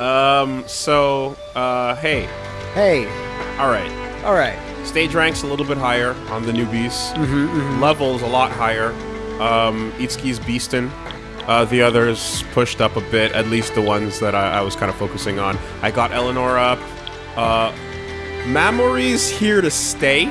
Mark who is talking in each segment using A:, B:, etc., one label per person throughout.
A: Um, so, uh, hey,
B: Hey,
A: alright.
B: all right.
A: Stage rank's a little bit higher on the newbies.
B: Mm-hmm,
A: Levels a lot higher. Um, Itsuki's beastin'. Uh, the others pushed up a bit, at least the ones that I, I was kind of focusing on. I got Eleanor up. Uh, Mamori's here to stay.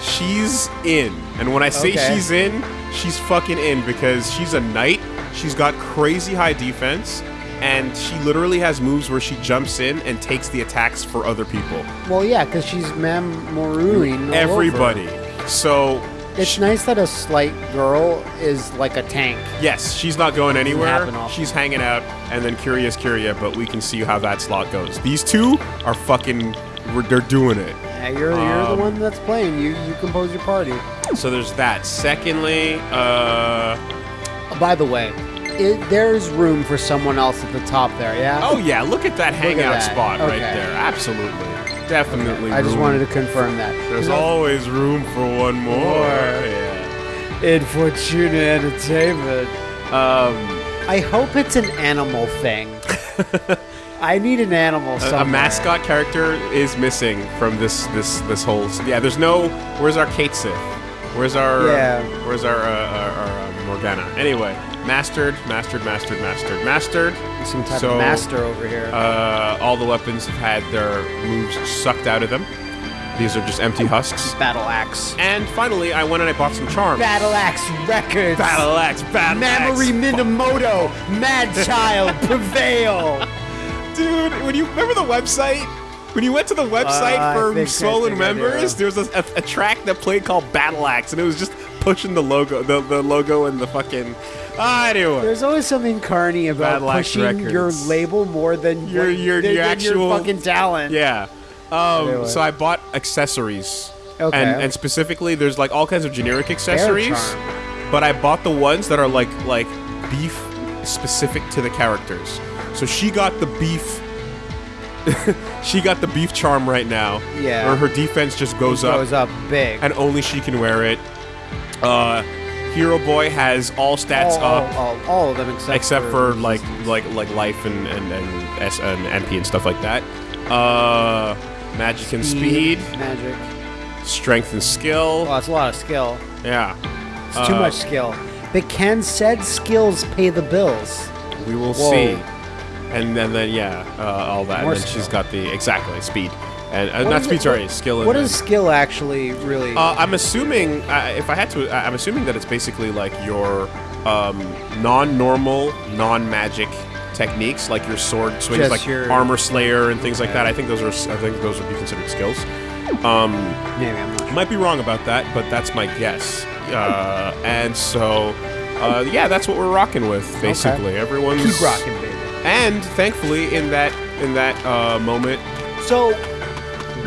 A: She's in. And when I say
B: Okay.
A: she's in, she's fucking in because she's a knight. She's got crazy high defense. And she literally has moves where she jumps in and takes the attacks for other people.
B: Well, yeah, because she's Mamoruing
A: Everybody. So
B: It's nice that a slight girl is like a tank.
A: Yes, she's not going anywhere. She's hanging out, and then Curious Kiria, but we can see how that slot goes. These two are fucking, they're doing it.
B: Yeah, you're, you're the
A: Um,
B: one that's playing. You you compose your party.
A: So there's that. Secondly, uh,
B: By the way, it, there's room for someone else at the top there. Yeah.
A: oh yeah, look at that hangout
B: that.
A: spot right there. Absolutely, definitely.
B: I just
A: room.
B: wanted to confirm that.
A: There's always room for one more.
B: More.
A: Yeah.
B: in Fortuna Entertainment.
A: Um,
B: I hope it's an animal thing. I need an animal.
A: a,
B: Somewhere.
A: a mascot character is missing from this this this whole. Yeah, there's no. Where's our Cait Sith? Where's our?
B: Yeah.
A: where's our uh, our, our uh, Morgana? Anyway, mastered, mastered, mastered, mastered, mastered.
B: Some type
A: So,
B: of master over here.
A: Uh, all the weapons have had their moves sucked out of them. These are just empty husks.
B: Battle axe.
A: And finally, I went and I bought some charms.
B: Battle axe records.
A: Battle axe, battle
B: Mamoru
A: axe.
B: Minamoto, Mad Child, prevail.
A: Dude, when you remember the website? When you went to the website
B: Uh,
A: for
B: think-
A: Swollen
B: think I do.
A: members, there was a, a, a track that played called Battle Axe, and it was just pushing the logo, the, the logo and the fucking. Ah, anyway.
B: There's always something carny about
A: Battle
B: pushing
A: Records.
B: your label more than
A: Your-
B: what-
A: your-
B: than-
A: your
B: than
A: actual-
B: fucking talent.
A: Yeah. Um,
B: Anyway.
A: So I bought accessories.
B: Okay.
A: And, and specifically, there's like all kinds of generic accessories, but I bought the ones that are like like beef specific to the characters. So she got the beef. she got the beef charm right now.
B: Yeah.
A: Where her defense just goes up.
B: goes up big.
A: and only she can wear it. Uh, Hero Boy has all stats
B: all, all,
A: up
B: all, all of them except,
A: except for like like like life and and and, S- and MP and stuff like that. Uh, magic and speed,
B: magic.
A: strength and skill.
B: Oh, it's a lot of skill.
A: Yeah,
B: It's too
A: Uh,
B: much skill. But can said skills pay the bills?
A: we will
B: Whoa.
A: see. And then then yeah, uh, all that.
B: More
A: and then she's got the exactly speed and
B: What
A: not
B: is
A: speed. Sorry, skill. And
B: What does skill actually really?
A: Uh, I'm assuming, uh, if I had to, I'm assuming that it's basically like your um, non-normal, non-magic techniques, like your sword swings,
B: Just
A: like
B: your-
A: armor slayer and things like that. I think those are, I think those would be considered skills. Um,
B: Maybe I'm not.
A: I might be wrong about that, but that's my guess. Uh, and so, uh, yeah, that's what we're rocking with, basically. Everyone's
B: Keep rocking, baby.
A: And thankfully, in that in that uh, moment,
B: So,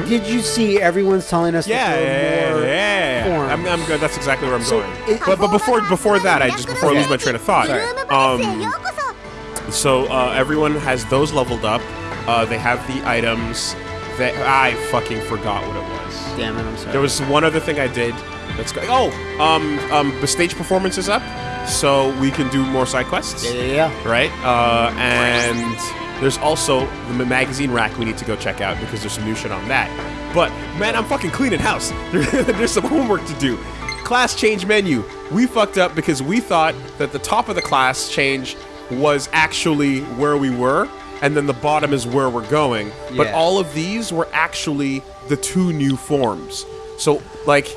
B: did you see everyone's telling us
A: Yeah,
B: that there
A: yeah,
B: are more
A: yeah.
B: forms?
A: I'm, I'm good. That's exactly where I'm
B: So,
A: going.
B: it-
A: but, but before before that, I just before I lose my train of thought.
B: Sorry.
A: Um, so uh, everyone has those leveled up. Uh, they have the items that I fucking forgot what it was.
B: Damn it, I'm sorry.
A: There was one other thing I did. That's go- oh um um the stage performance is up, so we can do more side quests
B: yeah, yeah, yeah.
A: right? Uh, and there's also the magazine rack we need to go check out because there's some new shit on that. But man, I'm fucking cleaning house. there's some homework to do. Class change menu. We fucked up because we thought that the top of the class change was actually where we were, and then the bottom is where we're going. But all of these were actually the two new forms. So like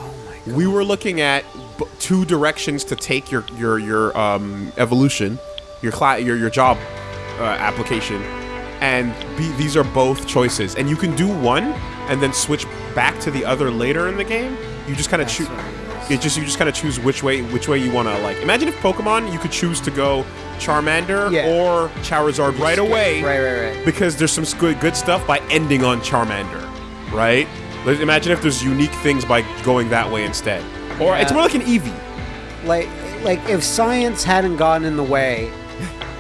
A: we were looking at b- two directions to take your your your um, evolution, your cla- your your job uh, application, and be, these are both choices. And you can do one and then switch back to the other later in the game. You just kind of choose. It just you just kind of choose which way which way you want to like. Imagine if Pokemon you could choose to go Charmander
B: Yeah.
A: or Charizard right away
B: Right, right, right.
A: because there's some good, good stuff by ending on Charmander, right? Imagine if there's unique things by going that way instead. Or it's more like an Eevee.
B: like like if science hadn't gotten in the way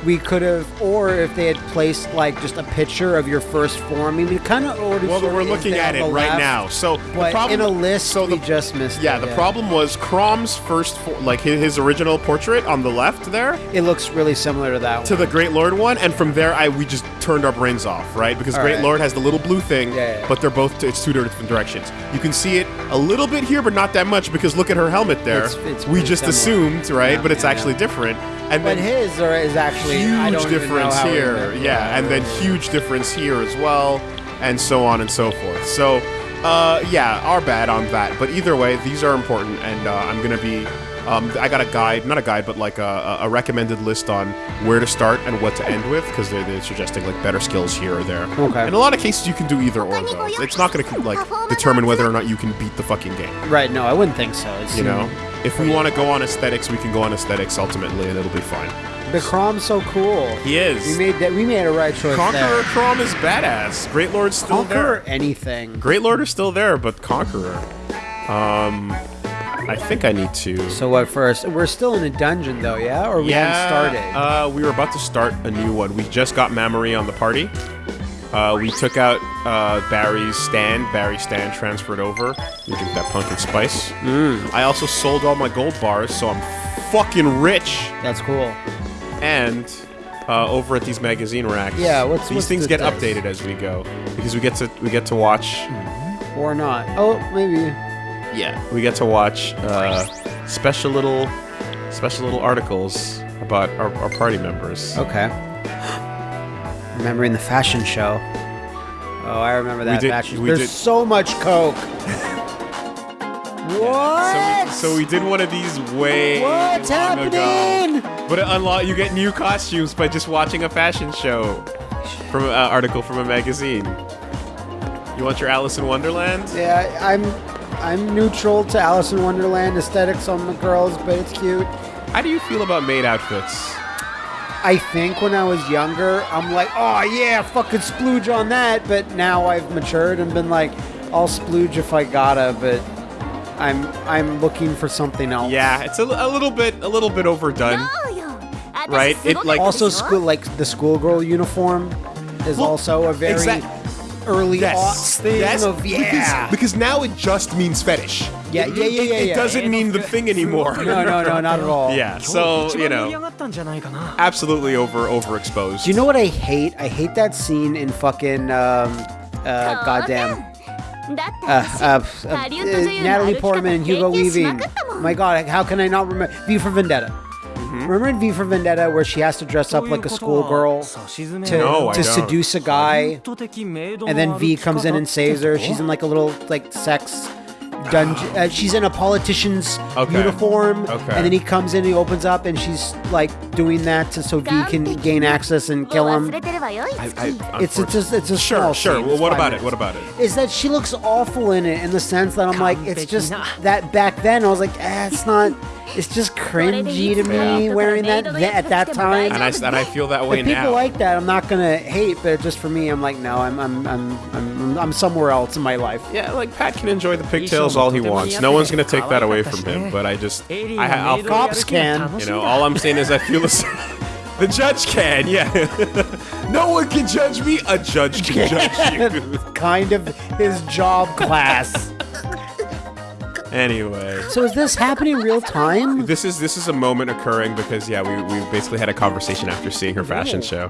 B: we could have or if they had placed like just a picture of your first form I mean kind of already
A: Well, we're looking at it
B: the
A: right
B: left,
A: now. So the problem,
B: in a list
A: so
B: we just missed
A: yeah,
B: it,
A: the problem was Chrom's first, fo- like his, his original portrait on the left there,
B: it looks really similar to that
A: to
B: one
A: the Great Lord one, and from there, I we just turned our brains off, right? Because
B: All
A: Great
B: right.
A: Lord has the little blue thing,
B: Yeah, yeah.
A: but they're both it's two different directions. You can see it a little bit here, but not that much because look at her helmet there.
B: It's- it's
A: we just
B: similar.
A: assumed, right?
B: Yeah,
A: but it's
B: yeah,
A: actually
B: yeah.
A: different. And
B: but
A: then
B: his is actually
A: huge
B: don't even know
A: difference here,
B: did
A: yeah, and then huge difference here as well, and so on and so forth. So, uh, yeah, our bad on that. But either way, these are important, and uh, I'm gonna be. Um, I got a guide, not a guide, but like a, a recommended list on where to start and what to end with, because they're, they're suggesting like better skills here or there.
B: Okay.
A: In a lot of cases, you can do either or though. It's not gonna like determine whether or not you can beat the fucking game.
B: right no I wouldn't think so it's,
A: You know, if we want to go on aesthetics, we can go on aesthetics ultimately, and it'll be fine.
B: The Chrom's so cool
A: He is.
B: we made that we made a right choice
A: Conqueror
B: there.
A: Crom is badass. Great Lord's still
B: Conqueror
A: there.
B: anything
A: Great Lord is still there, but Conqueror. Um, I think I need to.
B: so what first we're still in a dungeon though yeah or we
A: yeah,
B: haven't started
A: Uh, we were about to start a new one. We just got Mamori on the party. Uh, we took out uh, Barry's stand. Barry's stand transferred over. We drink that pumpkin spice.
B: Mm.
A: I also sold all my gold bars, so I'm fucking rich.
B: that's cool
A: And uh, over at these magazine racks,
B: Yeah, what's-
A: these
B: what's
A: things
B: the
A: get
B: dice?
A: updated as we go because we get to we get to watch.
B: or not oh maybe
A: Yeah, we get to watch uh, special little special little articles about our, our party members.
B: Okay. Remembering the fashion show. Oh, I remember that
A: did-
B: fashion.
A: we
B: There's
A: did-
B: so much coke.
A: So
B: what?
A: we, so we did one of these way
B: What's
A: long ago.
B: happening?
A: But it unlock you get new costumes by just watching a fashion show from an uh, article from a magazine. You want your Alice in Wonderland?
B: Yeah, I'm I'm neutral to Alice in Wonderland aesthetics on the girls, but it's cute.
A: How do you feel about maid outfits?
B: I think when I was younger, I'm like, oh yeah, fucking splooge on that. But now I've matured and been like, I'll splooge if I gotta, but I'm I'm looking for something else.
A: Yeah, it's a, a little bit a little bit overdone. Right, it, like-
B: Also, school like the schoolgirl uniform is
A: Well,
B: also a very
A: exact-
B: early
A: Yes,
B: aughts thing
A: yes,
B: of yeah.
A: Because, because now it just means fetish.
B: Yeah, yeah, yeah, yeah,
A: It,
B: yeah.
A: doesn't mean the thing anymore.
B: no, no, no, not at all.
A: Yeah, so you know, absolutely over overexposed.
B: Do you know what I hate? I hate that scene in fucking um, uh, goddamn uh, uh, Natalie Portman and Hugo Weaving. My God, how can I not remember V for Vendetta?
A: Mm-hmm.
B: Remember in V for Vendetta where she has to dress up like a schoolgirl to,
A: No,
B: to seduce a guy, and then V comes in and saves her. She's in like a little like sex dungeon. Uh, she's in a politician's
A: Okay.
B: uniform,
A: Okay.
B: and then he comes in, he opens up, and she's like doing that to, so V can gain access and kill him.
A: I, I,
B: It's it's just it's a
A: sure,
B: small
A: sure.
B: scene.
A: Well, what
B: five
A: about it? What about it?
B: Is that she looks awful in it in the sense that I'm like, it's just that back then I was like, eh, it's not, it's just cringy to me
C: Yeah.
B: wearing that, that at that time.
A: And I and I feel that way
B: if people
A: now.
B: like that, I'm not gonna hate, but just for me, I'm like, no, I'm I'm I'm I'm, I'm somewhere else in my life.
A: yeah, like Pat can enjoy the pigtails all he wants. No one's gonna take that away from him. But I just, I, I'll,
B: Cops can.
A: you know, all I'm saying is I feel the, s- the judge can. Yeah, no one can judge me. A judge can judge you.
B: kind of his job class.
A: Anyway.
B: So is this happening real time?
A: This is this is a moment occurring because yeah we, we basically had a conversation after seeing her fashion show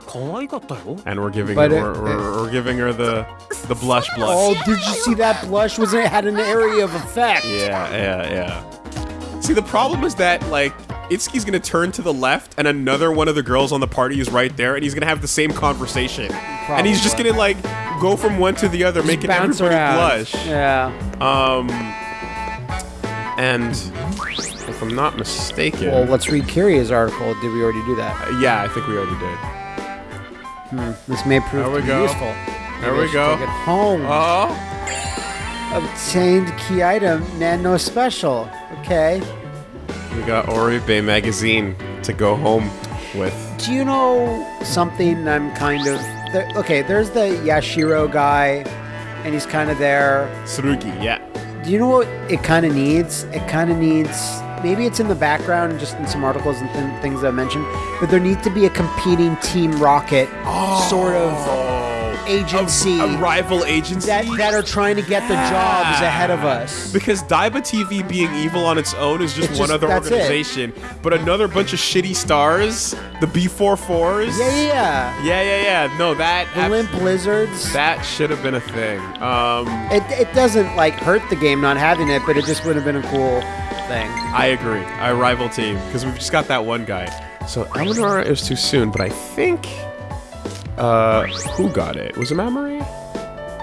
A: and we're giving
B: But
A: her
B: it-
A: we're, we're, we're giving her the the blush blush.
B: Oh, did you see that blush? Was it had an area of effect?
A: Yeah, yeah, yeah. See, the problem is that, like, Itsuki's gonna turn to the left, and another one of the girls on the party is right there, and he's gonna have the same conversation. And he's just gonna, like, go from one to the other, making
B: Bounce
A: everybody
B: around.
A: blush.
B: Yeah.
A: Um, and if I'm not mistaken,
B: Well, let's read Kiria's article. Did we already do that?
A: Uh, yeah, I think we already did.
B: Hmm, this may prove
A: There we
B: to be
A: go.
B: useful.
A: There
B: Maybe
A: we go.
B: Take it home.
A: Oh,
B: Obtained key item, Nano Special. Okay.
A: we got Oribe magazine to go home with.
B: Do you know something I'm kind of. There, okay, there's the Yashiro guy, and he's kind of there.
A: Tsurugi, yeah.
B: Do you know what it kind of needs? It kind of needs. Maybe it's in the background, just in some articles and th- things that I mentioned. But there needs to be a competing Team Rocket oh. sort of agency
A: a, rival agency
B: that that are trying to get the jobs ahead of us.
A: Because Daiba TV being evil on its own is just
B: It's
A: one other
B: that's it.
A: organization, but another bunch of shitty stars, the B44s.
B: Yeah, yeah, yeah.
A: yeah, yeah, yeah. No, that
B: The limp lizards.
A: that should have been a thing. Um,
B: It, it doesn't like hurt the game not having it, but it just would have been a cool thing.
A: I agree. I rival team because we've just got that one guy. So Eleanor is too soon, but I think uh who got it? Was it Mamori?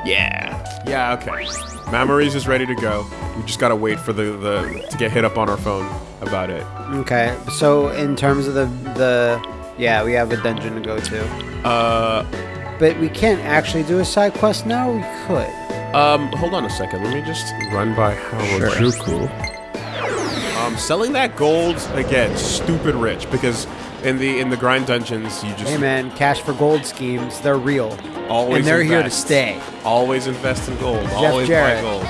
A: Yeah. Yeah, okay. Mamori's is ready to go. We just gotta wait for the, the to get hit up on our phone about it.
B: Okay, so in terms of the the yeah, we have a dungeon to go to,
A: Uh
B: but we can't actually do a side quest now. We could.
A: um hold on a second. Let me just run by Howard Harajuku. Um selling that gold again, stupid rich because in the in the grind dungeons you just
B: Hey man, cash for gold schemes, they're real.
A: always
B: and they're here to
A: invest.
B: stay.
A: Always invest in gold. always
B: Jarrett.
A: buy gold.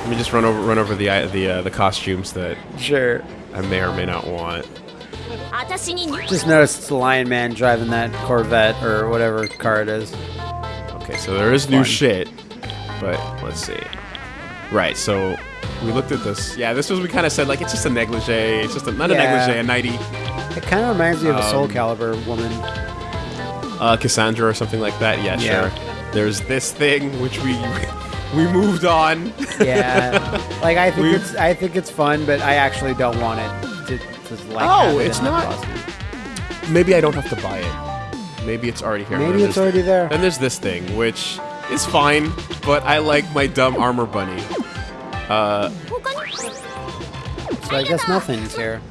A: Let me just run over run over the the uh, the costumes that
B: Sure.
A: I may or may not want.
C: 私に入
B: Just noticed it's the Lion Man driving that Corvette or whatever car it is.
A: Okay, so there is new
B: Fun.
A: shit, but let's see. Right, so we looked at this. Yeah, this was we kind of said like it's just a negligee. It's just a, not a negligee, a nighty,
B: It kind of reminds me of a Soul
A: Um,
B: Calibur woman.
A: uh, Cassandra or something like that. Yeah,
B: Yeah.
A: sure. There's this thing which we we moved on.
B: Yeah, like I think
A: We've-
B: it's I think it's fun, but I actually don't want it to, to like.
A: Oh,
B: have it
A: it's
B: in
A: not-. Maybe I don't have to buy it. Maybe it's already here.
B: Maybe
A: Then
B: it's
A: there's-
B: already there.
A: Then there's this thing, which is fine, but I like my dumb armor bunny. Uh,
B: So I guess nothing's here.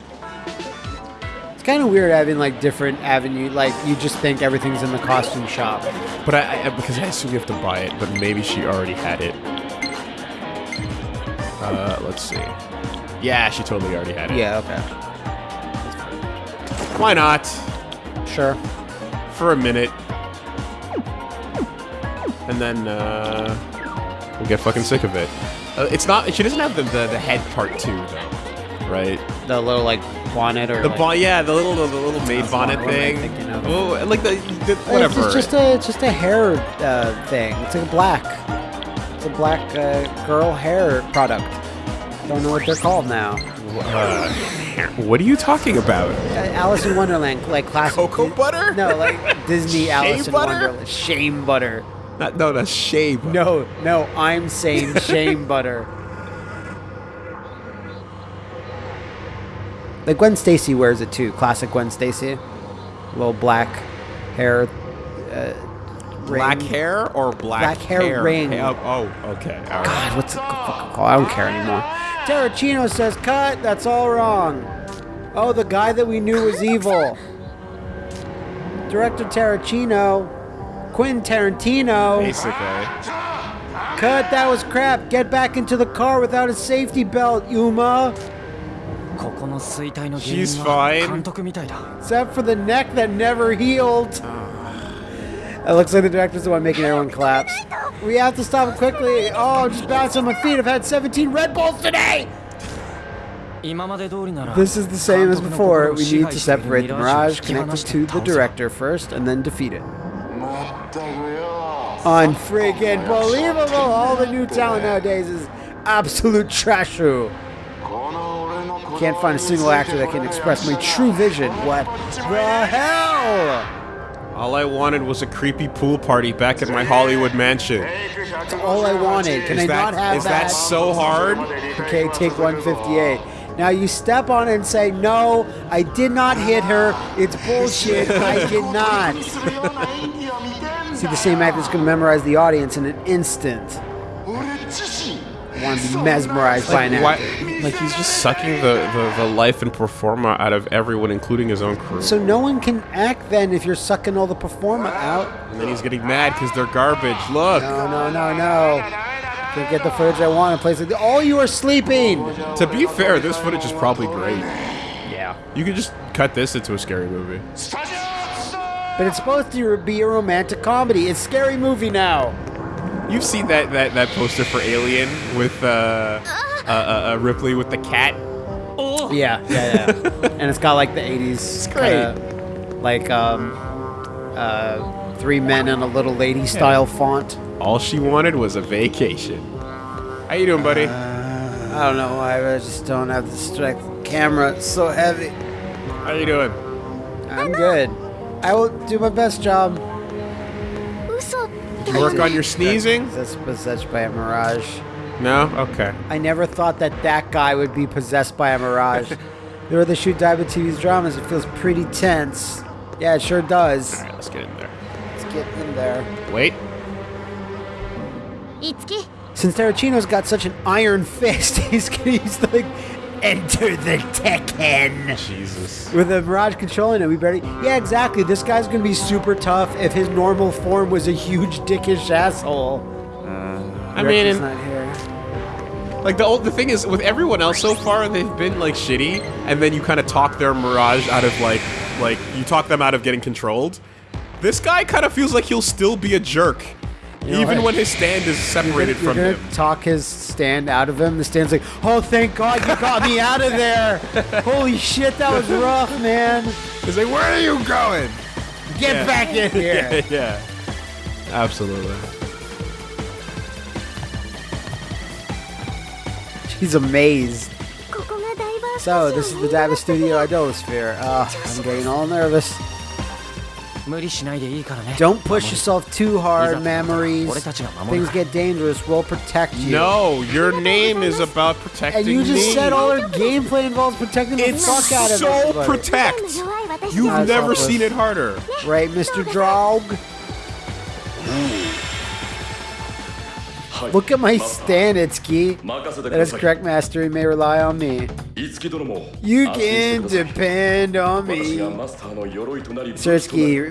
B: It's kind of weird having like different avenue. Like you just think everything's in the costume shop.
A: but I, I because I assume you have to buy it, but maybe she already had it. Uh, let's see. Yeah, she totally already had it.
B: Yeah. Okay.
A: Why not?
B: Sure.
A: For a minute. And then, uh, we'll get fucking sick of it. Uh, it's not, she doesn't have the, the, the head part too, though. Right?
B: The little like bonnet or
A: The
B: like,
A: bon- yeah, the little the little maid
B: That's
A: bonnet
B: not what I'm
A: thing. Oh, like the, the
B: It's
A: whatever.
B: just- just a it's just a hair uh, thing. It's like a black. It's a black uh, girl hair product. Don't know what they're called now.
A: Uh, what are you talking about?
B: Uh, Alice in Wonderland, like classic.
A: Cocoa butter?
B: No, like Disney Alice in
A: butter?
B: Wonderland. Shame butter.
A: Not, no, that's shave.
B: No, no, I'm saying shame butter. Like Gwen Stacy wears it too. Classic Gwen Stacy. Little black hair. Uh,
A: Black
B: ring.
A: hair or black,
B: Black hair ring.
A: Oh, oh, okay. Right.
B: God, what's the fucking called? I don't care anymore. Tarantino says, cut, that's all wrong. Oh, the guy that we knew was evil. Director Tarantino. Quentin Tarantino.
A: Basically.
B: Cut, that was crap. Get back into the car without a safety belt, Yuma.
A: She's fine.
B: Except for the neck that never healed. It looks like the director's the one making everyone collapse. We have to stop it quickly. Oh, just bouncing on my feet. I've had 17 Red Bulls today! This is the same as before. We need to separate the Mirage, connect
D: us
B: to the director first, and then defeat it. Unfreaking believable! All the new talent nowadays is absolute trashu. Can't find a single actor that can express my true vision. What the hell?
A: All I wanted was a creepy pool party back at my Hollywood mansion.
B: That's all I wanted. Can
A: Is
B: I
A: that
B: not have
A: is that so hard?
B: Okay, take 158. Now you step on it and say, No, I did not hit her. It's bullshit. I did not. See, the same actor's going to memorize the audience in an instant. I want to be mesmerized by an
A: Why,
B: actor.
A: like he's just sucking the, the, the life and performa out of everyone, including his own crew.
B: So no one can act then if you're sucking all the performer out.
A: and then he's getting mad because they're garbage. Look,
B: No, no, no, no. Can't get the footage I want in place like All you are sleeping.
A: to be fair, this footage is probably great.
B: Yeah.
A: You could just cut this into a scary movie.
B: But it's supposed to be a romantic comedy. It's a scary movie now.
A: You've seen that that that poster for Alien with uh, uh, uh, uh Ripley with the cat.
B: Yeah, yeah, yeah. and it's got like the 80s.
A: great.
B: kinda, like um, uh, three men and a little lady style font.
A: All she wanted was a vacation. How you doing, buddy?
B: I don't know why, I just don't have the strength. Camera, it's so heavy.
A: How you doing?
B: I'm good. I will do my best job.
A: Work on your sneezing?
B: That's possessed by a mirage.
A: No? Okay.
B: I never thought that that guy would be possessed by a mirage. There are the shoot dive with TV's dramas. It feels pretty tense. Yeah, it sure does.
A: All right, let's get in there.
B: Let's get in there.
A: Wait.
C: Itsuki.
B: Since Tarantino's got such an iron fist, he's, he's like enter the Tekken.
A: Jesus.
B: With the Mirage controlling it, we barely. Yeah, exactly. This guy's gonna be super tough if his normal form was a huge dickish asshole.
A: Uh, I mean, and-
B: not here.
A: Like the old, the thing is with everyone else so far, they've been like shitty, and then you kind of talk their mirage out of like, like you talk them out of getting controlled. This guy kind of feels like he'll still be a jerk,
B: you
A: Even
B: like,
A: when his stand is separated
B: you're,
A: you're
B: from
A: him.
B: Talk his stand out of him. The stand's like, oh, thank God you got me out of there. Holy shit, that was rough, man.
A: He's like, where are you going?
B: Get
A: yeah.
B: back in here.
A: yeah, yeah. Absolutely.
B: He's amazed. So, this is the Diva Studio Idolasphere. Uh, ah, I'm getting all nervous. Don't push yourself too hard, memories. Things get dangerous. We'll protect you.
A: No, your name is about protecting.
B: And you just
A: me.
B: said all our gameplay involves protecting
A: it's the
B: fuck out of
A: so
B: everybody.
A: protect. You've never seen it harder.
B: Right, Mr. Draug? Look at my stand, Itsuki. That is correct, Master. You may rely on me. You can depend on me. Sir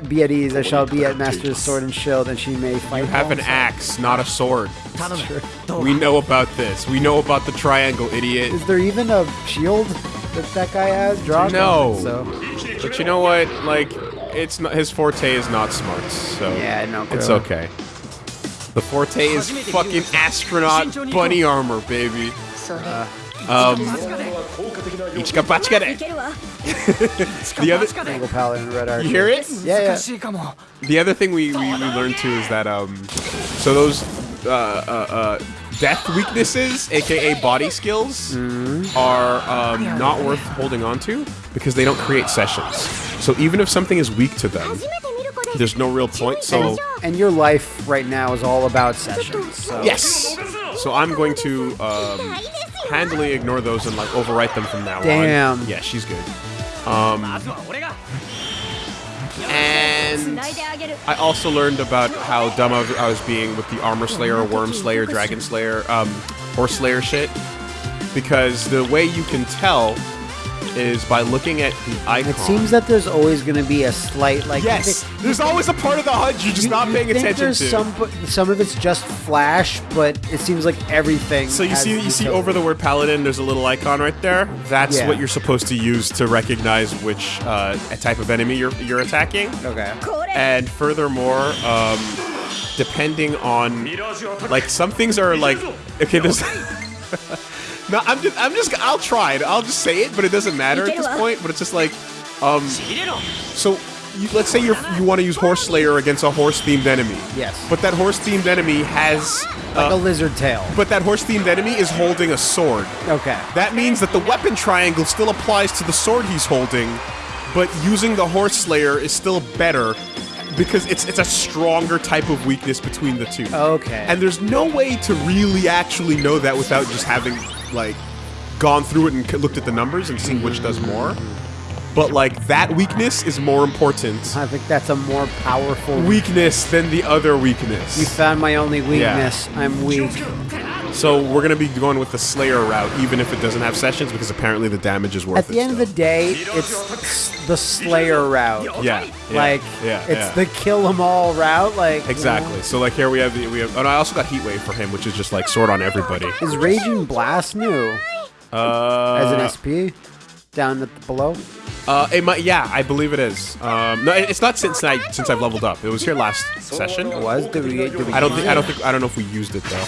B: be at ease. I shall be at Master's sword and shield, and she may fight.
A: You have an axe, not a sword. We know about this. We know about the triangle, idiot.
B: Is there even a shield that that guy has? drawn?
A: no.
B: So.
A: But you know what? Like, it's not, his forte is not smarts, so
B: yeah, no,
A: it's okay. The Forte is fucking astronaut bunny armor, baby.
C: Uh,
A: um, the other You hear it?
B: Yeah, yeah.
A: The other thing we, we, we learned too is that um, so those uh, uh, uh, death weaknesses, aka body skills, are um, not worth holding on to because they don't create sessions. So even if something is weak to them, there's no real point. So
B: and your life right now is all about sessions. So.
A: Yes. So I'm going to um, handily ignore those and like overwrite them from now
B: Damn.
A: on. Damn. Yeah, she's good.
D: Um, um,
A: and I also learned about how dumb I was being with the Armor Slayer, Worm Slayer, Dragon Slayer, um, Horse Slayer shit. Because the way you can tell is by looking at the icon.
B: It seems that there's always going to be a slight like.
A: Yes,
B: think,
A: there's always a part of the HUD you're just
B: you,
A: not paying attention
B: there's
A: to.
B: Some some of it's just flash, but it seems like everything.
A: So you see you see over the word paladin, there's a little icon right there. That's
B: yeah.
A: what you're supposed to use to recognize which uh, type of enemy you're you're attacking.
B: Okay.
A: And furthermore. Um, depending on like some things are like okay there's no i'm just i'm just i'll try it i'll just say it but it doesn't matter at this point but it's just like um so you, let's say you're, you want to use horse slayer against a horse themed enemy
B: Yes.
A: but that horse themed enemy has
B: Like
A: uh,
B: a lizard tail.
A: but that horse themed enemy is holding a sword
B: Okay.
A: that means that the weapon triangle still applies to the sword he's holding, but using the horse slayer is still better because it's it's a stronger type of weakness between the two.
B: Okay.
A: And there's no way to really actually know that without just having like gone through it and looked at the numbers and seen which does more. But like that weakness is more important
B: I think that's a more powerful
A: weakness than the other weakness.
B: You found my only weakness. I'm weak.
A: So we're gonna be going with the Slayer route, even if it doesn't have sessions, because apparently the damage is worth
B: At
A: it.
B: At the end of the day, it's the Slayer route.
A: Yeah, yeah,
B: Like
A: yeah,
B: it's
A: yeah.
B: the kill 'em all route. Like
A: exactly. So like here we have the we have. Oh, no, I also got Heat Wave for him, which is just like sword on everybody.
B: Is Raging Blast new
A: Uh,
B: as an SP down at the below?
A: Uh, it might, yeah, I believe it is. Um, no, it's not since I since I've leveled up. It was here last session.
B: It was? Did we, did we
A: I don't think I don't think I don't know if we used it though.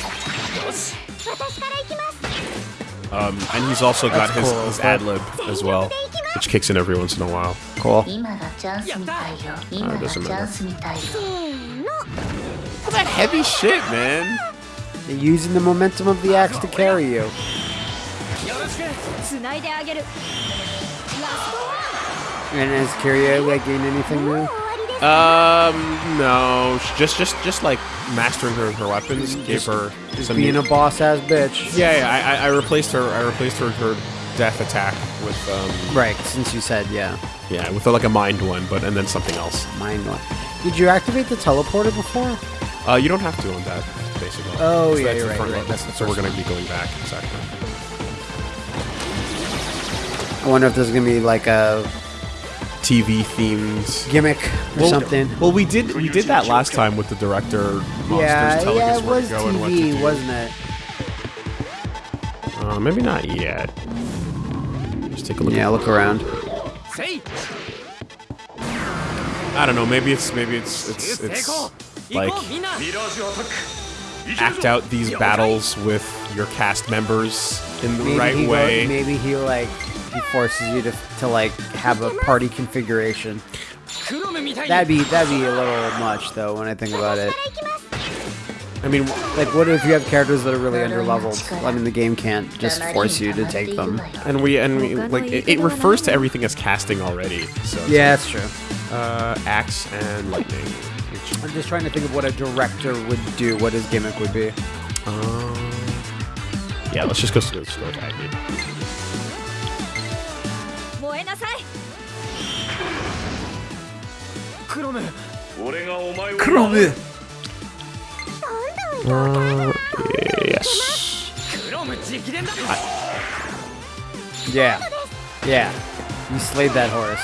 A: Um, and he's also got
B: That's
A: his,
B: cool.
A: his ad lib as well, which kicks in every once in a while.
B: Cool.
C: Uh, doesn't matter. All
A: that heavy shit, man.
B: They're using the momentum of the axe to carry you. And has Kiria like gained anything new?
A: Um, no, just just just like mastering her her weapons gave her
B: Just
A: some
B: being
A: new-
B: a boss ass bitch.
A: Yeah, yeah. I, I- I replaced her. I replaced her her death attack with um
B: Right, since you said, yeah.
A: yeah with like a mind one, but and then something else.
B: Mind one. Did you activate the teleporter before?
A: Uh, you don't have to on that basically.
B: Oh,
A: So
B: yeah,
A: that's
B: right, right, that's
A: so we're gonna be going back exactly.
B: I wonder if there's gonna be like a
A: TV themed
B: gimmick or
A: well,
B: something.
A: Well, we did we did that last time with the director. Monsters
B: yeah, yeah, it was TV,
A: and
B: wasn't it?
A: Uh, maybe not yet. Just take a look.
B: Yeah, look around.
D: See.
A: I don't know. Maybe it's maybe it's it's it's like act out these battles with your cast members in the
B: maybe
A: right
B: way. Go, maybe he like he forces you to, to like have a party configuration. That'd be that'd be a little much though when I think about it.
A: I mean,
B: like, what if you have characters that are really underleveled? I mean, the game can't just force you to take them.
A: And we and we, like it, it refers to everything as casting already. So
B: yeah, that's true.
A: Uh, axe and lightning.
B: I'm just trying to think of what a director would do, what his gimmick would be.
A: Um, yeah, let's just go slow, slow tag.
D: ム
E: 俺がお前を
A: Uh, yes.
D: クロム直伝だ
B: Yeah, yeah. You slayed that horse.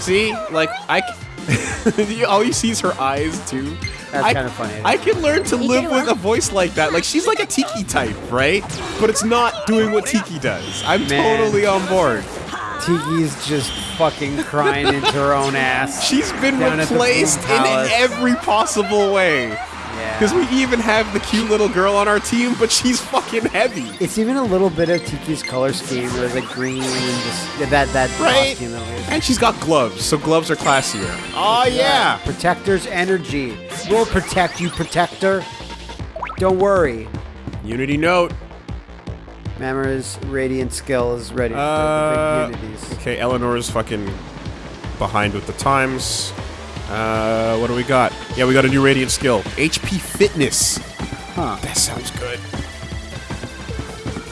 A: See, like I, c- all you see is her eyes too.
B: That's
A: I-
B: kinda funny.
A: I can learn to live with a voice like that. Like she's like a Tiki type, right? But it's not doing what Tiki does. I'm
B: Man.
A: totally on board.
B: Tiki's just fucking crying into her own ass.
A: She's been replaced in every possible way.
B: Yeah.
A: Because we even have the cute little girl on our team, but she's fucking heavy.
B: It's even a little bit of Tiki's color scheme. There's like green and just yeah, that that
A: Right?
B: costume.
A: And she's got gloves, so gloves are classier. Oh yeah.
B: Protector's energy. We'll protect you, Protector. Don't worry.
A: Unity note.
B: Mamori's radiant skill is ready
A: Uh,
B: for the big
A: okay, Eleanor's fucking behind with the times. Uh, what do we got? Yeah, we got a new radiant skill. HP fitness.
B: Huh.
A: That sounds good.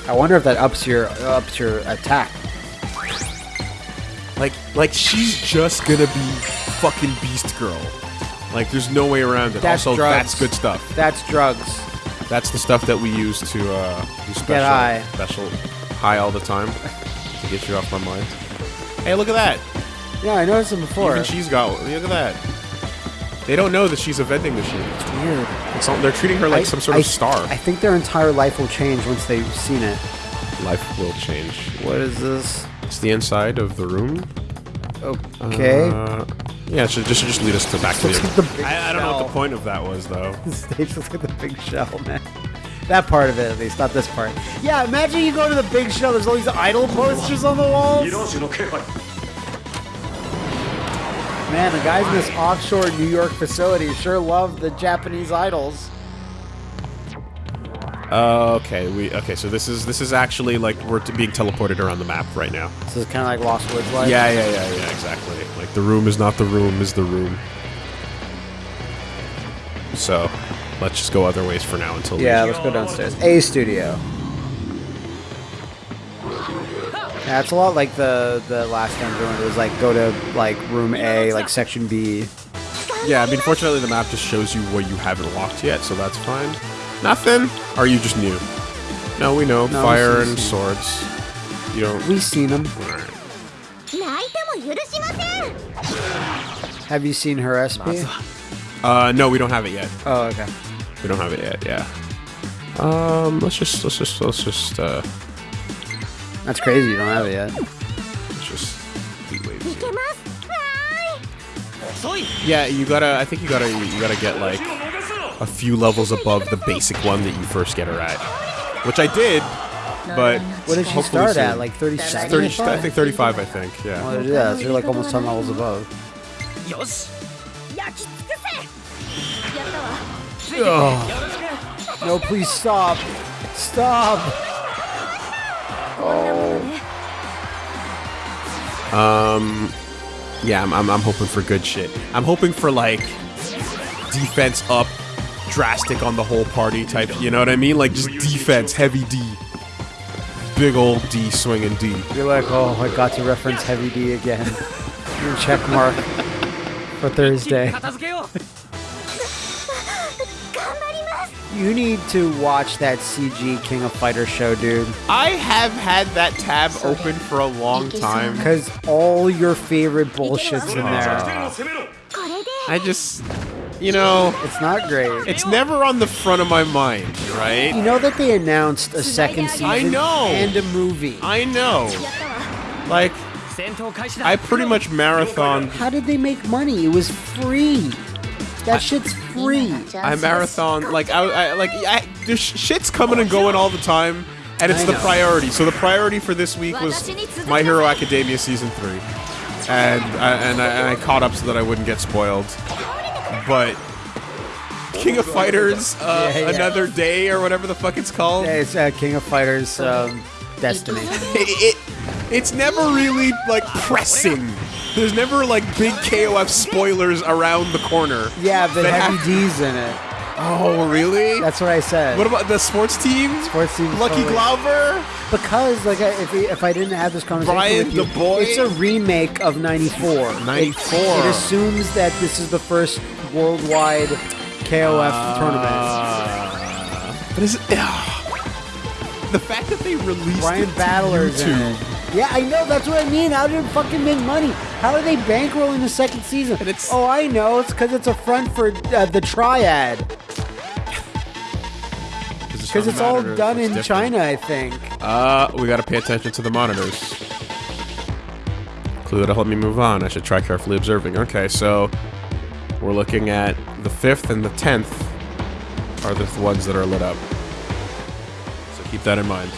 B: I wonder if that ups your ups your attack.
A: Like, like she's just gonna be fucking Beast Girl. Like, there's no way around it.
B: That's
A: also,
B: drugs.
A: that's good stuff.
B: That's drugs.
A: That's the stuff that we use to uh, do special,
B: high.
A: special high all the time to get you off my mind. Hey, look at that!
B: Yeah, I noticed it before.
A: Even she's got. Look at that. They don't know that she's a vending machine.
B: Weird.
A: It's all, they're treating her like
B: I-
A: some sort
B: I-
A: of star.
B: I think their entire life will change once they've seen it.
A: Life will change.
B: What is this?
A: It's the inside of the room.
B: Okay.
A: Uh, yeah, should just, just lead us to back to the.
B: Like the
A: I, I, don't know what the point of that was, though.
B: The stage looks like the big shell, man. That part of it, at least, not this part. Yeah, imagine you go to the big shell, there's all these idol posters on the walls. Man, the guys in this offshore New York facility sure love the Japanese idols.
A: Uh, okay, we okay. So this is this is actually like we're t- being teleported around the map right now.
B: This is kind of like Lost Woods, like.
A: Yeah, yeah, yeah, yeah. Exactly. Like the room is not the room, is the room. So, let's just go other ways for now until.
B: Yeah, let's go downstairs. A studio. Yeah, a lot like the the last dungeon it was like go to like room A, like section B.
A: Yeah, I mean, fortunately, the map just shows you what you haven't locked yet, so that's fine. Nothing? Are you just new? No, we know.
B: No,
A: Fire and swords. You don't.
B: We seen them. Have you seen her SP?
A: Uh, no, we don't have it yet.
B: Oh, okay.
A: We don't have it yet. Yeah. Um, let's just let's just let's just. uh...
B: That's crazy. You don't have it yet.
A: Let's just. Yeah, you gotta. I think you gotta. You gotta get like a few levels above the basic one that you first get her at. Which I did, but
B: what did she start
A: soon. at?
B: Like 37?
A: 30, I think 35, I think, yeah.
B: Well, yeah, so you're like almost 10 levels above.
C: Oh.
B: No, please stop. Stop. Oh.
A: Um, yeah, I'm, I'm, I'm hoping for good shit. I'm hoping for, like, defense up, drastic on the whole party type. You know what I mean? Like just defense, heavy D, big old D swinging D.
B: You're like, oh, I got to reference heavy D again. Your check mark for Thursday. You need to watch that CG King of Fighter show, dude.
A: I have had that tab open for a long time.
B: Because all your favorite bullshit's in there.
A: I just you know,
B: it's not great.
A: It's never on the front of my mind, right?
B: You know that they announced a second season
A: I know.
B: and a movie.
A: I know. Like, I pretty much marathoned.
B: How did they make money? It was free. That I, shit's free.
A: I marathon like I, I like I, there's shit's coming and going all the time, and it's the priority. So the priority for this week was My Hero Academia season three, and I, and I, and I caught up so that I wouldn't get spoiled. But King of Fighters, uh,
B: Yeah, yeah.
A: another day or whatever the fuck it's called.
B: Yeah, It's uh, King of Fighters um, Destiny.
A: It, it it's never really like pressing. There's never like big KOF spoilers around the corner.
B: Yeah, but
A: That
B: Heavy D's in it.
A: Oh really?
B: That's what I said.
A: What about the sports team?
B: Sports team's
A: Lucky
B: totally-
A: Glauber?
B: Because like I- if, if I didn't have this conversation
A: Brian
B: with you,
A: the Boy?
B: it's a remake of '94.
A: 94.
B: It, it assumes that this is the first worldwide KOF.
A: Uh, but is it? ugh. the fact that they released
B: Brian Battler's
A: YouTube.
B: Yeah, I know. That's what I mean. How did it fucking make money? How are they bankrolling the second season?
A: And it's-
B: oh, I know. It's because it's a front for uh, the Triad. Because it's all done in
A: different.
B: China, I think.
A: Uh, we gotta pay attention to the monitors. Clue that'll help me move on. I should try carefully observing. Okay, so we're looking at the 5th and the 10th are the ones that are lit up. So keep that in mind.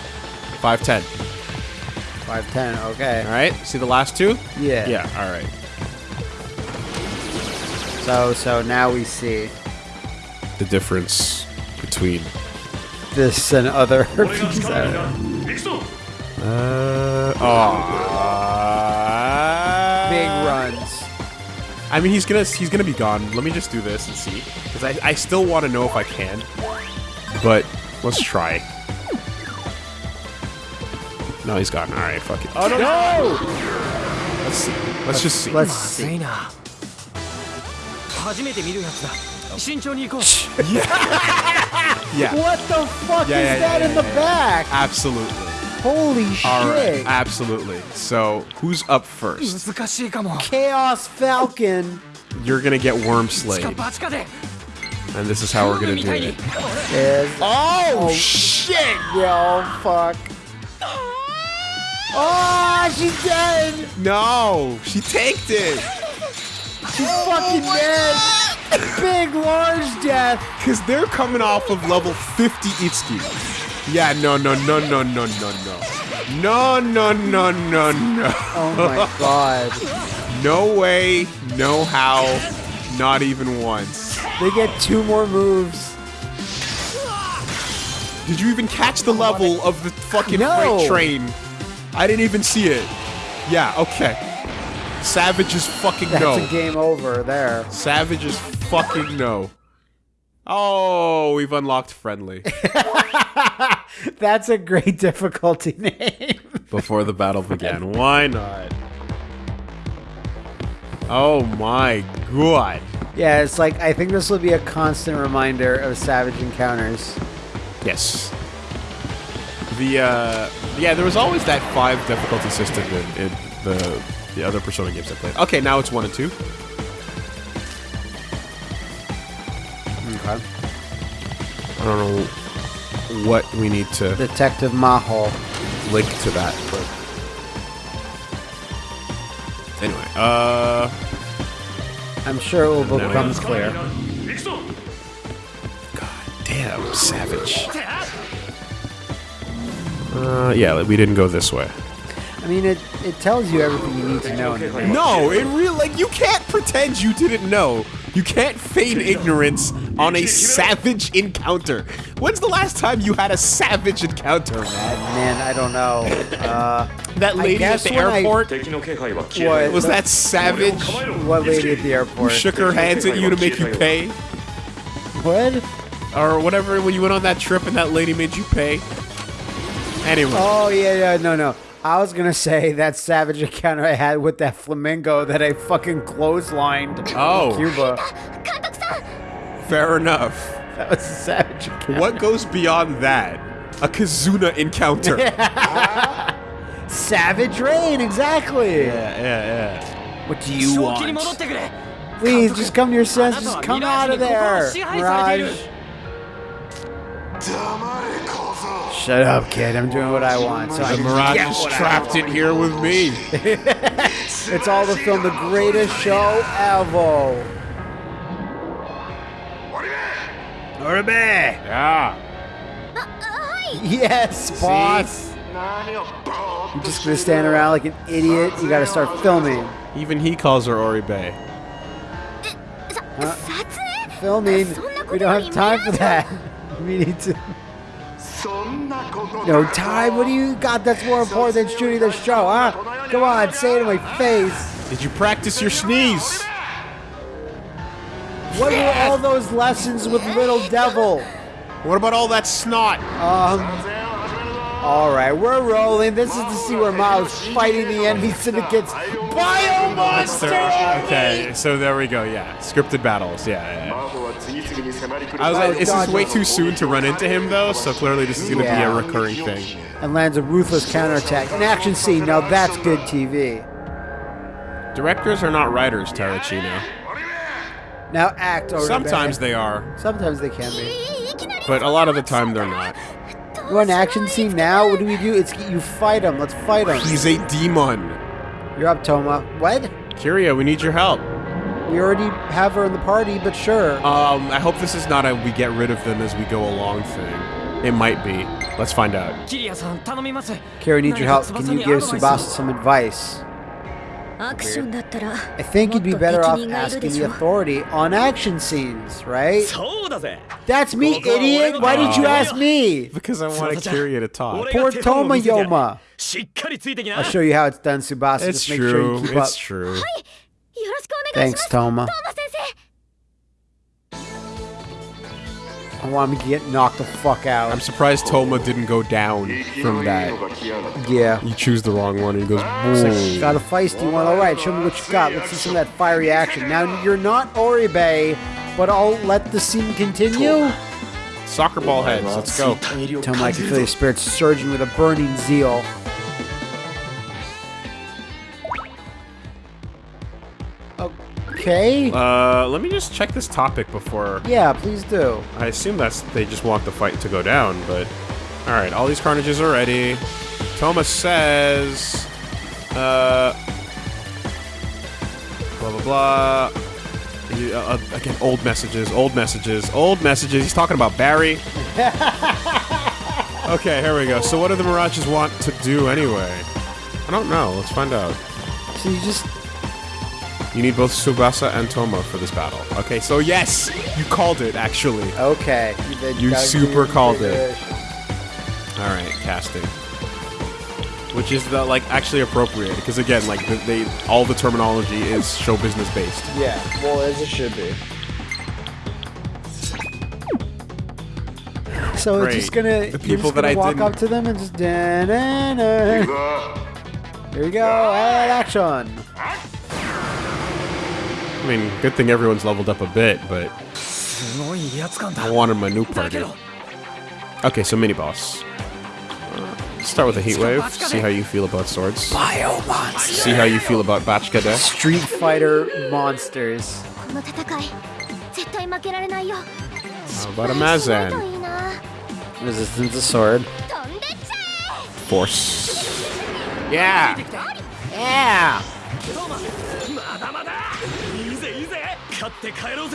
B: 510. 510, okay.
A: Alright, see the last two?
B: Yeah.
A: Yeah, alright.
B: So, so now we see.
A: The difference between.
B: This and other.
A: uh,
B: oh.
A: I mean, he's gonna he's gonna be gone. Let me just do this and see, because I, I still want to know if I can. But let's try. No, he's gone. All right, fuck it. Oh no!
B: no!
A: Let's see. Let's, let's just see.
B: Let's see.
D: yeah.
A: yeah.
B: What the fuck
A: yeah,
B: is
A: yeah,
B: that
A: yeah,
B: in the back?
A: Absolutely.
B: Holy shit.
A: All right, absolutely. So, who's up first?
B: Chaos Falcon.
A: You're going to get Worm
D: Slayer.
A: And this is how we're going
D: to
A: do it.
B: Yes.
A: Oh, oh, shit!
B: Yo, fuck. Oh, she's dead!
A: No, she tanked it!
B: She's oh, fucking dead! God. Big, large death!
A: Because they're coming off of level 50 Itsuki. Yeah, no, no, no, no, no, no, no. No, no, no, no, no.
B: Oh my god.
A: No way, no how, not even once.
B: They get two more moves.
A: Did you even catch the level of the fucking
B: No.
A: freight train? I didn't even see it. Yeah, okay. Savage is fucking
B: That's
A: no.
B: a game over there.
A: Savage is fucking no. Oh, we've unlocked friendly
B: That's a great difficulty name.
A: before the battle began. Why not? Oh my god.
B: yeah, it's like I think this will be a constant reminder of Savage Encounters.
A: Yes. The uh yeah, there was always that five difficulty system in, in the the other Persona games I played. Okay, now it's one and two. I don't know what we need to
B: Detective Maho
A: link to that, but anyway, uh
B: I'm sure it will become clear.
E: God
A: damn, savage. Uh, yeah, we didn't go this way.
B: I mean, it, it tells you everything you need to know.
A: no, it real like you can't pretend you didn't know. You can't feign ignorance on a savage encounter. When's the last time you had a savage encounter, man?
B: Man, I don't know. Uh,
A: that lady at the airport?
E: I,
B: what,
A: was that savage?
B: What lady at the airport?
A: Who shook her hands at you to make you pay?
B: What?
A: Or whatever, when you went on that trip and that lady made you pay? Anyway.
B: Oh, yeah, yeah, no, no. I was gonna say that savage encounter I had with that flamingo that I fucking clotheslined.
A: Oh,
B: Cuba.
A: Fair enough.
B: That was a savage encounter.
A: What goes beyond that? A Kazuna encounter.
B: savage rain, exactly.
A: Yeah, yeah, yeah.
B: What do you want? Please, just come to your senses. Just come out of there, Mirage. Shut up, kid. I'm doing what I want. So
A: the
B: I
A: Mirage is trapped in here with me.
B: it's all to film the greatest show ever. Oribe!
A: Yeah. Uh, hi.
B: Yes, boss. You're just gonna stand around like an idiot. You gotta start filming.
A: Even he calls her Oribe.
C: Uh,
B: filming. We don't have time for that. We need to. No time? What do you got that's more important than shooting the show, huh? Come on, say it in my face.
A: Did you practice your sneeze?
B: What were all those lessons with Little Devil?
A: What about all that snot?
B: Um. Alright, we're rolling. This is to see where Miles fighting the enemy syndicates. Bio Monster!
A: Okay, so there we go, yeah. Scripted battles, yeah. yeah. I was like, is
B: this
A: way too soon to run into him, though? So clearly this is going to yeah. be a recurring thing.
B: And lands a ruthless counterattack. An action scene, now that's good TV.
A: Directors are not writers, Tarachino
B: now act or
A: Sometimes they are,
B: Sometimes they can be.
A: but a lot of the time they're not.
B: You want an action scene now? What do we do? It's you fight him. Let's fight him.
A: He's a demon.
B: You're up, Toma. What?
A: Kiria, we need your help.
B: We already have her in the party, but sure.
A: Um, I hope this is not a we get rid of them as we go along thing. It might be. Let's find out.
B: Kiria needs your help. Can you give Tsubasa some advice? I think you'd be better off asking the authority on action scenes, right? That's me, idiot! Why did you ask me?
A: Because I want Kiria to talk.
B: Poor Toma Yoma! I'll show you how it's done, Tsubasa.
A: It's
B: Just make
A: true.
B: Sure you keep
A: it's
C: up. true.
B: Thanks, Toma. I want him to get knocked the fuck out.
A: I'm surprised Toma didn't go down from that.
B: Yeah.
A: You choose the wrong one and he goes, Boom.
B: Got a feisty one. All right, show me what you got. Let's see some of that fiery action. Now, you're not Oribe, but I'll let the scene continue.
A: Soccer ball heads. Let's go.
B: Toma, I can feel your spirit surging with a burning zeal. Okay.
A: Uh, let me just check this topic before.
B: Yeah, please do.
A: I assume that's they just want the fight to go down, but all right. All these carnages are ready. Thomas says, uh, blah blah blah. He- uh, uh, again, old messages, old messages, old messages. He's talking about Barry. okay, here we go. So, what do the Mirages want to do anyway? I don't know. Let's find out.
B: So you just
A: You need both Tsubasa and Toma for this battle. Okay, so yes, you called it actually.
B: okay.
A: You
B: gotta
A: super called it. All right, casting. Which is the like actually appropriate because again, like the, they all the terminology is show business based.
B: Yeah, well, as it should be. So it's
A: Great.
B: just gonna,
A: The
B: you're
A: people
B: just gonna
A: I
B: walk
A: didn't-
B: up to them and just da na na. Here we go, and action.
A: I mean, good thing everyone's leveled up a bit, but... I wanted my new party. Okay, so mini-boss. Uh, start with a heat wave, see how you feel about swords.
B: Bio monster.
A: See how you feel about Batchkada.
B: Street Fighter monsters.
A: How about a Mazan?
B: Resistance to sword.
A: Force. Yeah! Yeah!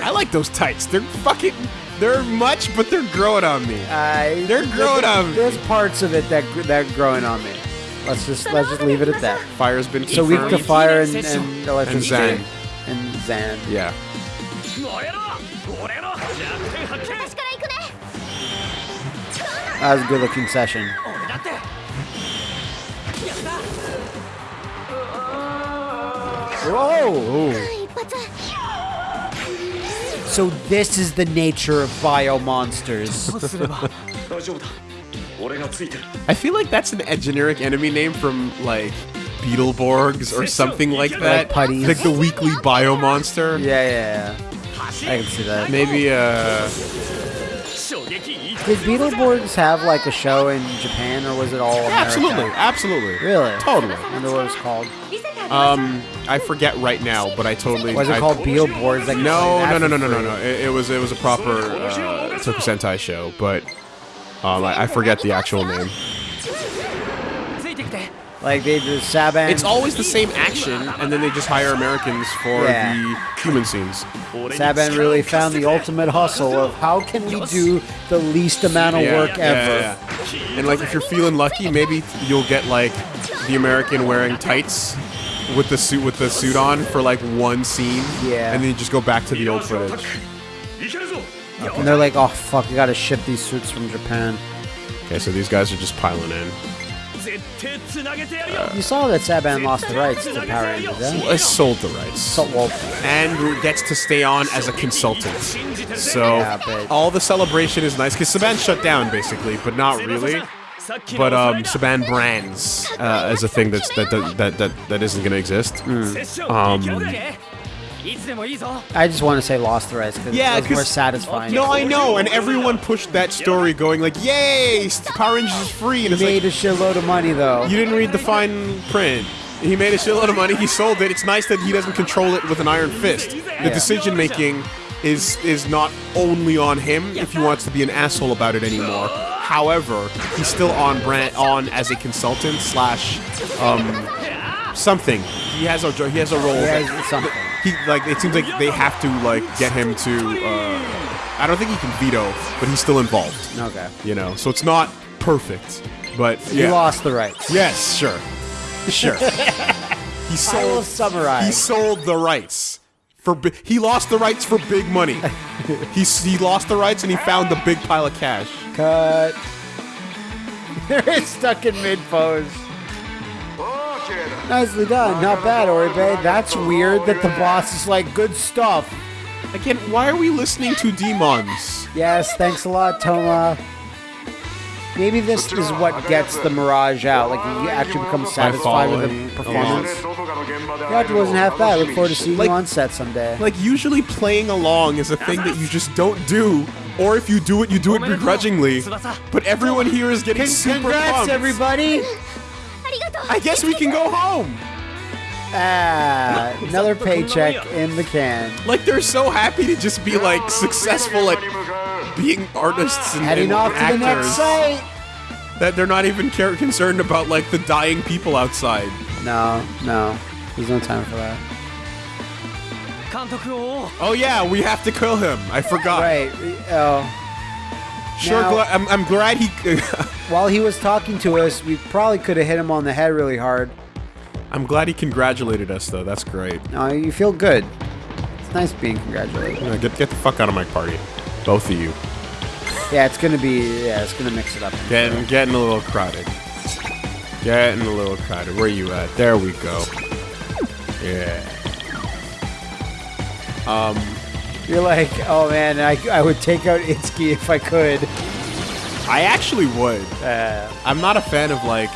A: I like those tights. They're fucking. They're much, but they're growing on me.
B: Uh,
A: they're growing on me.
B: There's parts of it that that growing on me. Let's just let's just leave it at that.
A: Fire's been
B: so weak to fire and and electricity and
A: Zan.
B: And Zan.
A: Yeah.
B: That was a good looking session. Whoa! So this is the nature of bio monsters.
A: I feel like that's an, a generic enemy name from like Beetleborgs or something like that.
B: Like putties.
A: Like the weekly bio monster.
B: Yeah, yeah, yeah. I can see that.
A: Maybe uh
B: did Beetleborgs have like a show in Japan, or was it all
A: Absolutely, absolutely,
B: really,
A: totally.
B: I wonder what it was called.
A: Um, I forget right now, but I totally.
B: Was it called Billboards? Like
A: no, no, no, no, no, no, no, It, was it was a proper uh, Tokusentai show, but um, I, I forget the actual name.
B: Like they just Saban.
A: It's always the same action, and then they just hire Americans for
B: yeah.
A: the human scenes.
B: Saban really found the ultimate hustle of how can we do the least amount of
A: yeah,
B: work
A: yeah,
B: ever.
A: And like if you're feeling lucky, maybe you'll get like the American wearing tights with the suit with the suit on for like one scene.
B: Yeah.
A: And then you just go back to the old footage.
E: Okay.
B: And they're like, oh fuck, I gotta ship these suits from Japan.
A: Okay, so these guys are just piling in.
D: Uh,
B: you saw that Saban lost the rights to Power Rangers, eh?
A: Sold the rights.
B: Well,
A: and gets to stay on as a consultant. So
B: yeah,
A: all the celebration is nice because Saban shut down basically, but not really. But um, Saban Brands uh, is a thing that's, that, that, that, that, that isn't
D: going to exist. Mm.
A: Um,
B: I just want to say Lost Threads because
A: yeah,
B: it more satisfying.
A: No, I know, and everyone pushed that story going like, "Yay, Power Rangers is free!" And he
B: made
A: like,
B: a shitload of money though.
A: You didn't read the fine print. He made a shitload of money. He sold it. It's nice that he doesn't control it with an iron fist. The
B: yeah.
A: decision making is is not only on him if he wants to be an asshole about it anymore. However, he's still on brand on as a consultant slash um something. He has a he has a role.
B: Something.
A: he like it seems like they have to like get him to uh I don't think he can veto, but he's still involved.
B: Okay.
A: You know, so it's not perfect, but
B: You
A: yeah.
B: lost the rights.
A: Yes, sure, sure. he
B: I will
A: sold. He sold the rights for he lost the rights for big money. he he lost the rights and he found the big pile of cash.
B: Cut. They're stuck in mid pose. Nicely done. Not bad, Oribe. That's weird that the boss is like, good stuff.
A: Again, why are we listening to demons?
B: Yes, thanks a lot, Toma. Maybe this is what gets the Mirage out. Like, you actually become satisfied with the performance. Roger wasn't half bad. I look forward to seeing
A: like,
B: you on set someday.
A: Like, usually playing along is a thing that you just don't do, or if you do it, you do it begrudgingly. But everyone here is getting
B: Congrats, super
A: pumped.
B: everybody!
A: I guess we can go home!
B: Ah, another paycheck in the can.
A: Like, they're so happy to just be, like, successful at being artists and,
B: Heading
A: and
B: off actors. to the next site!
A: That they're not even care- concerned about, like, the dying people outside.
B: No, no. He's no time for that.
A: Oh yeah, we have to kill him. I forgot.
B: Right. Oh.
A: Sure,
B: now,
A: gl I'm, I'm glad he...
B: while he was talking to us, we probably could have hit him on the head really hard.
A: I'm glad he congratulated us, though. That's great.
B: No, you feel good. It's nice being congratulated.
A: Yeah, get, get the fuck out of my party. Both of you.
B: Yeah, it's gonna be... Yeah, it's gonna mix it up.
A: Getting, getting a little crowded. Getting a little crowded. Where you at? There we go. Yeah.
B: Um, You're like, oh man, I, I would take out Itsuki if I could.
A: I actually would.
B: Uh,
A: I'm not a fan of like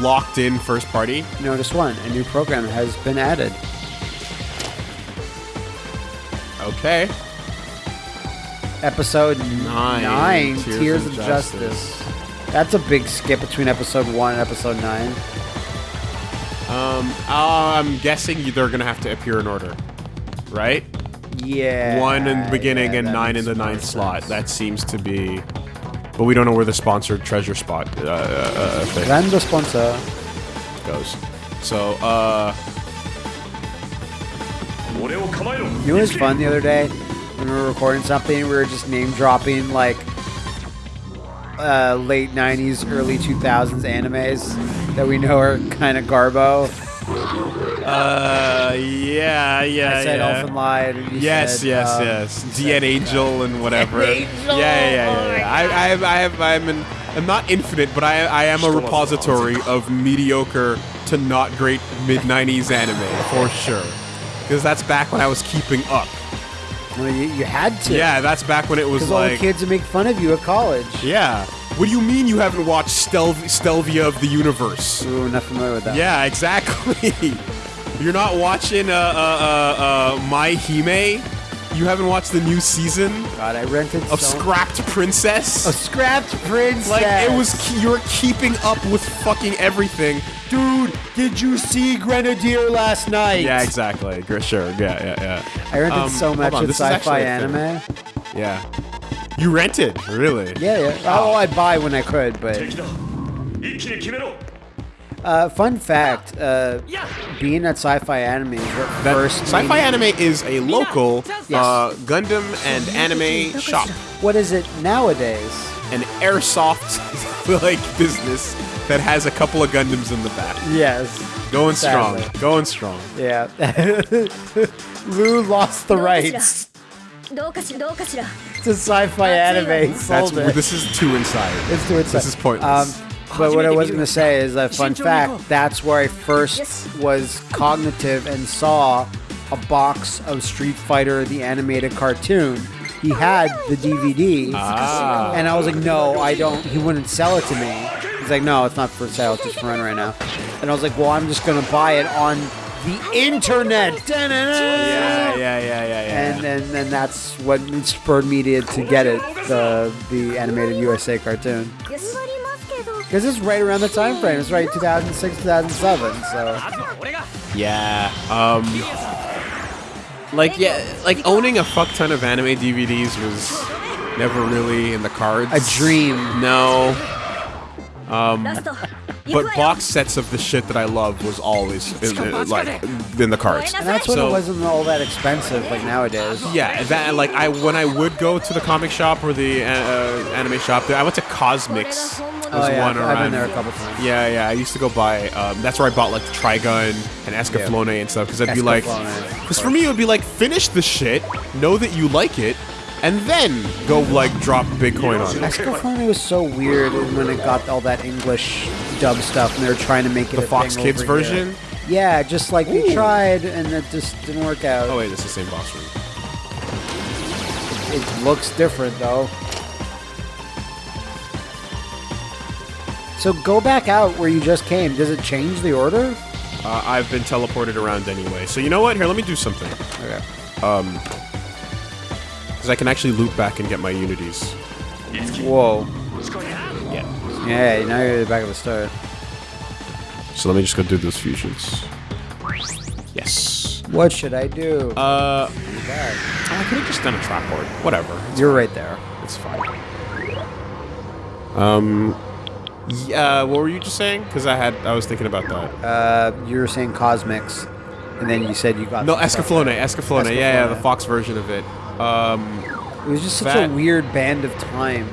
A: locked in first party.
B: notice one, a new program has been added.
A: Okay.
B: Episode
A: Nine,
B: nine,
A: Tears
B: Tears,
A: of
B: of Justice. That's a big skip between episode one and episode nine.
A: Um, uh, I'm guessing they're gonna have to appear in order, right?
B: Yeah.
A: One in the beginning
B: yeah,
A: and nine in the ninth
B: sense. slot.
A: That seems to be. But we don't know where the sponsored treasure spot uh, uh. uh,
B: uh Random sponsor
A: goes. So, uh.
B: You know what was fun the other day? When we were recording something, we were just name dropping, like, uh, late '90s, early 2000s animes that we know are kind of garbo.
A: Uh, yeah, yeah,
B: I said
A: yeah.
B: Elfen Lied. And
A: Yes,
B: said,
A: yes,
B: um,
A: yes.
B: you
A: DN
B: said,
A: Angel and whatever.
B: Angel,
A: Yeah, yeah, yeah.
B: oh my
A: yeah. I, I have, I have, I'm an, I'm not infinite, but I, I am a repository of mediocre to not great mid '90s anime for sure. Because that's back when I was keeping up.
B: Well, you, you had to.
A: Yeah, that's back when it was
B: Because all the
A: like.
B: kids would make fun of you at college.
A: Yeah. What do you mean you haven't watched Stelv- Stelvia of the Universe?
B: Ooh, not familiar with that.
A: Yeah, exactly. You're not watching uh, uh, uh, uh, My Hime? You haven't watched the new season?
B: God, I rented
A: of
B: so
A: Scrapped Princess.
B: A Scrapped Princess.
A: Like it was, you were keeping up with fucking everything.
B: Dude, did you see Grenadier last night?
A: Yeah, exactly. Sure. Yeah, yeah, yeah.
B: I rented
A: um,
B: so much of sci-fi anime.
A: Yeah. You rented, really?
B: Yeah, yeah. Oh, I'd buy when I could, but. Uh, fun fact, uh, being at Sci-Fi Anime is
A: the
B: first...
A: Sci-Fi Anime is a local uh, Gundam and anime shop.
B: What is it nowadays?
A: An airsoft like business that has a couple of Gundams in the back.
B: Yes.
A: Going strong. Going strong.
B: Yeah. Lou lost the rights to sci-fi anime.
A: That's, this is too inside.
B: It's too inside.
A: This is pointless.
B: Um, but what I was going to say is a fun fact that's where I first was cognitive and saw a box of Street Fighter, the animated cartoon. He had the DVD.
A: Ah.
B: And I was like, no, I don't. He wouldn't sell it to me. He's like, no, it's not for sale. It's just for rent right now. And I was like, well, I'm just going to buy it on the internet.
A: Yeah, yeah, yeah, yeah, yeah.
B: And, and, and that's what spurred me to, to get it the, the animated USA cartoon.
C: Yes.
B: Because it's right around the time frame. It's right 2006, 2007, so...
A: Yeah, um... Like, yeah, like owning a fuck ton of anime DVDs was never really in the cards.
B: A dream.
A: No.
C: Um,
A: but box sets of the shit that I love was always in the, like in the cards.
B: And that's when
A: so,
B: it wasn't all that expensive like nowadays.
A: Yeah, that like I when I would go to the comic shop or the uh, uh anime shop, I went to Cosmics
B: Oh yeah,
A: one
B: I've been there a couple times.
A: Yeah, yeah. I used to go buy. Um, that's where I bought like the Trigun and Escaflowne and stuff. Because I'd be like, because for me it would be like, finish the shit, know that you like it, and then go like drop Bitcoin on it.
B: Escaflowne was so weird when it got all that English dub stuff, and they were trying to make it
A: The
B: a
A: Fox Kids
B: over here.
A: version.
B: Yeah, just like we tried, and it just didn't work out.
A: Oh wait, it's the same boss room.
B: It looks different though. So go back out where you just came. Does it change the order?
A: Uh, I've been teleported around anyway. So you know what? Here, let me do something.
B: Okay.
A: Um, because I can actually loop back and get my unities.
B: Whoa.
A: Yeah.
B: Yeah, now you're at the back of the start.
A: So let me just go do those fusions. Yes.
B: What should I do?
A: Uh, I could have just done a trap board. Whatever.
B: You're right there.
A: It's fine. Um. Yeah. What were you just saying? Because I had. I was thinking about that.
B: Uh, you were saying Cosmics, and then you said you got
A: No, Escaflowne. Escaflowne. Yeah, yeah, the Fox version of it. Um.
B: It was just such
A: that-
B: a weird band of time.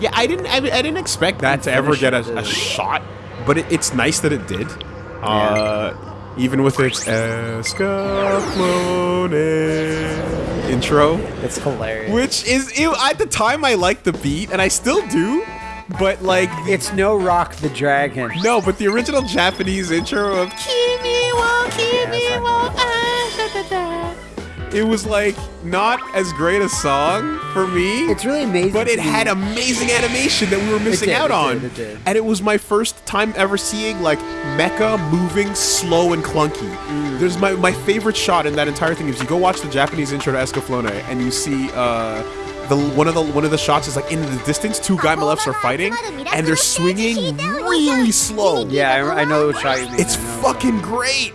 A: Yeah, I didn't. I, I didn't expect that to ever get a, a
B: uh,
A: shot, but it, it's nice that it did. Uh, even with its Escaflowne intro,
B: It's hilarious.
A: which is at the time I liked the beat, and I still do. But like,
B: It's no Rock the Dragon.
A: no, but the original Japanese intro of "Kimi wa kimi wa ah, da, da, da," it was like not as great a song for me.
B: It's really amazing.
A: But it had amazing animation that we were missing
B: did,
A: out
B: it
A: on.
B: did, it did.
A: And it was my first time ever seeing like mecha moving slow and clunky.
B: Mm.
A: There's my, my favorite shot in that entire thing is you go watch the Japanese intro to Escaflowne and you see uh the one of the one of the shots is like in the distance two Guymelefs are fighting and they're swinging really slow.
B: Yeah, I, I know what shot you mean.
A: It's fucking great.